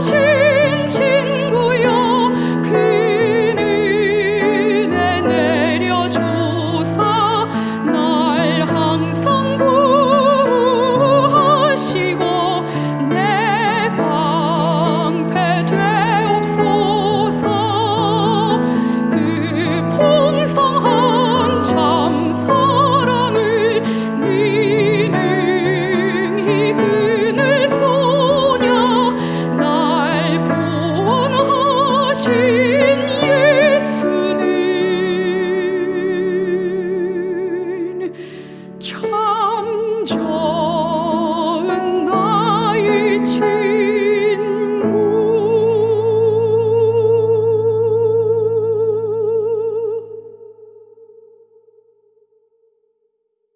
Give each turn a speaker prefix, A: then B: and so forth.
A: 是。